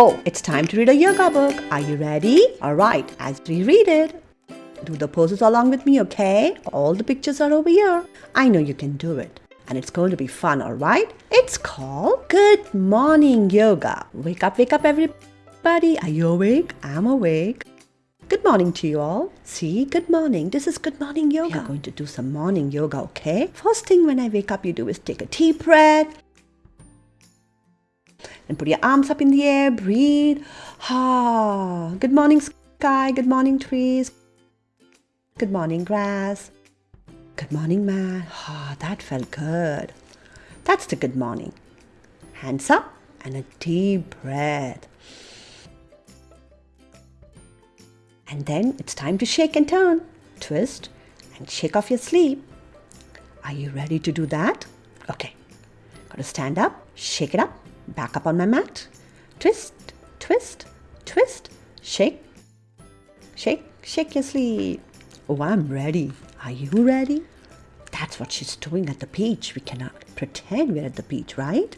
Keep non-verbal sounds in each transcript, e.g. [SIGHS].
Oh, it's time to read a yoga book. Are you ready? Alright, as we read it, do the poses along with me, okay? All the pictures are over here. I know you can do it. And it's going to be fun, alright? It's called Good Morning Yoga. Wake up, wake up, everybody. Are you awake? I'm awake. Good morning to you all. See, good morning. This is good morning yoga. We are going to do some morning yoga, okay? First thing when I wake up, you do is take a deep breath. And put your arms up in the air. Breathe. Ah. Good morning, sky. Good morning, trees. Good morning, grass. Good morning, man. Ah, that felt good. That's the good morning. Hands up and a deep breath. And then it's time to shake and turn, twist, and shake off your sleep. Are you ready to do that? Okay. Gotta stand up, shake it up, back up on my mat. Twist, twist, twist, shake, shake, shake your sleep. Oh, I'm ready. Are you ready? That's what she's doing at the beach. We cannot pretend we're at the beach, right?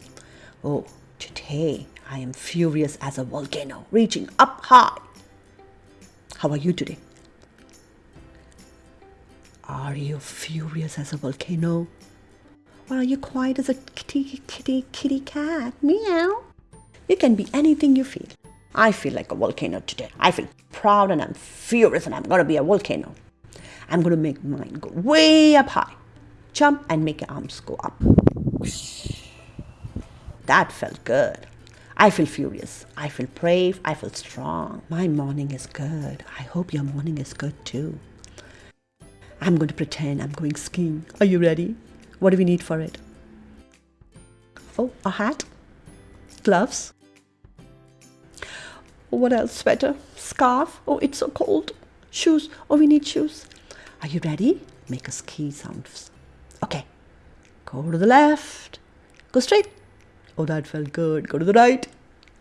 Oh, today I am furious as a volcano, reaching up high. How are you today? Are you furious as a volcano? Or are you quiet as a kitty, kitty, kitty cat? Meow. You can be anything you feel. I feel like a volcano today. I feel proud and I'm furious and I'm going to be a volcano. I'm going to make mine go way up high. Jump and make your arms go up. That felt good. I feel furious. I feel brave. I feel strong. My morning is good. I hope your morning is good too. I'm going to pretend I'm going skiing. Are you ready? What do we need for it? Oh, a hat, gloves. What else? Sweater, scarf. Oh, it's so cold. Shoes. Oh, we need shoes. Are you ready? Make a ski sound. Okay. Go to the left. Go straight. Oh, that felt good. Go to the right.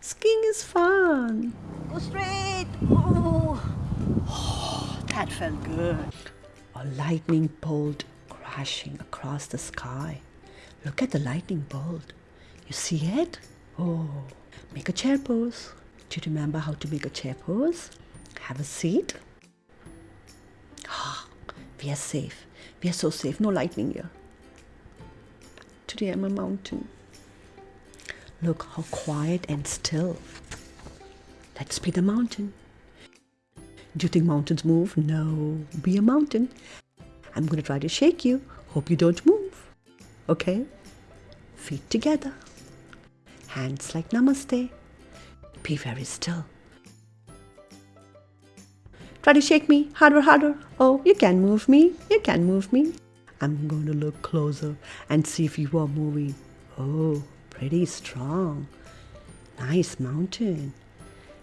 Skiing is fun. Go straight. Oh, oh [SIGHS] that felt good. A lightning bolt crashing across the sky. Look at the lightning bolt. You see it? Oh, make a chair pose. Do you remember how to make a chair pose? Have a seat. Ah, we are safe. We are so safe. No lightning here. Today I'm a mountain. Look how quiet and still. Let's be the mountain. Do you think mountains move? No, be a mountain. I'm going to try to shake you. Hope you don't move. Okay? Feet together. Hands like namaste. Be very still. Try to shake me harder, harder. Oh, you can move me. You can move me. I'm going to look closer and see if you are moving. Oh, pretty strong. Nice mountain.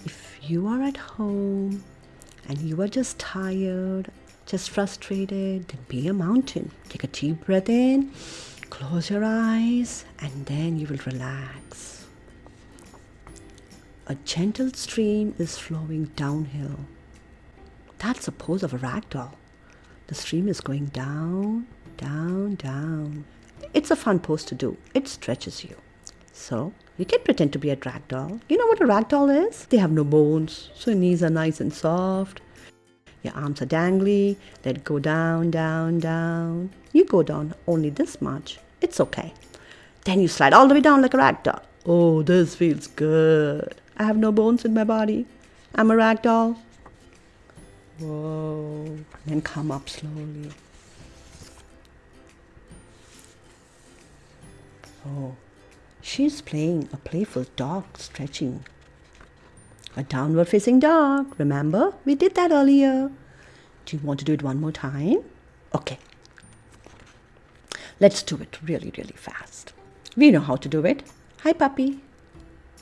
If you are at home and you are just tired, just frustrated, then be a mountain. Take a deep breath in, close your eyes, and then you will relax. A gentle stream is flowing downhill. That's the pose of a rag doll. The stream is going down, down, down. It's a fun pose to do. It stretches you. So you can pretend to be a rag doll. You know what a rag doll is? They have no bones, so your knees are nice and soft. Your arms are dangly. Let go down, down, down. You go down only this much. It's okay. Then you slide all the way down like a rag doll. Oh, this feels good. I have no bones in my body. I'm a rag doll. Whoa. Then come up slowly. Oh. She's playing a playful dog stretching. A downward facing dog. Remember? We did that earlier. Do you want to do it one more time? Okay. Let's do it really, really fast. We know how to do it. Hi, puppy.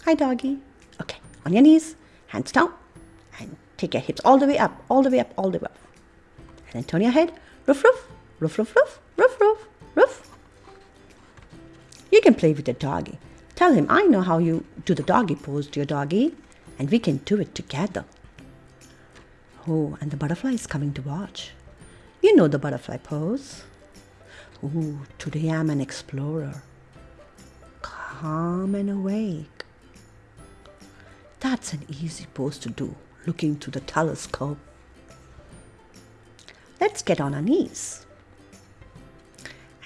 Hi, doggy. Okay, on your knees, hands down, and take your hips all the way up, all the way up, all the way up. And then turn your head. Roof, roof, roof, roof, roof, roof, roof, roof. You can play with the doggy. Tell him, I know how you do the doggy pose, dear doggy, and we can do it together. Oh, and the butterfly is coming to watch. You know the butterfly pose. Ooh, today I'm an explorer. Calm and awake. That's an easy pose to do, looking through the telescope. Let's get on our knees.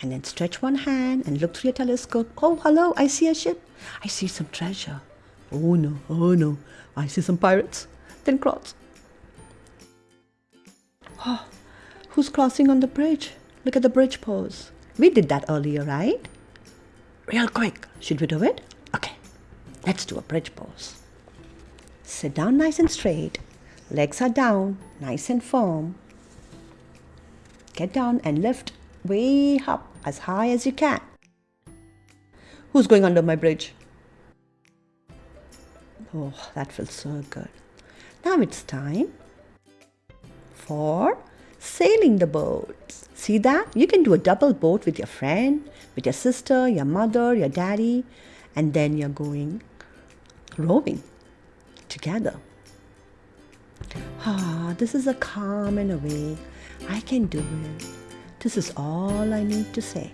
And then stretch one hand and look through your telescope. Oh, hello, I see a ship. I see some treasure. Oh no, oh no, I see some pirates. Then cross. Oh, who's crossing on the bridge? Look at the bridge pose. We did that earlier, right? Real quick. Should we do it? Okay, let's do a bridge pose. Sit down nice and straight. Legs are down, nice and firm. Get down and lift way up as high as you can. Who's going under my bridge? Oh, that feels so good. Now it's time for sailing the boats. See that? You can do a double boat with your friend, with your sister, your mother, your daddy, and then you're going rowing together. Ah, this is a calm and a way. I can do it. This is all I need to say.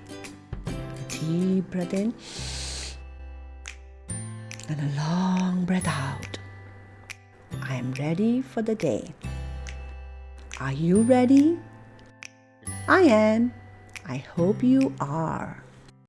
Deep breath in and a long breath out. I am ready for the day. Are you ready? I am. I hope you are.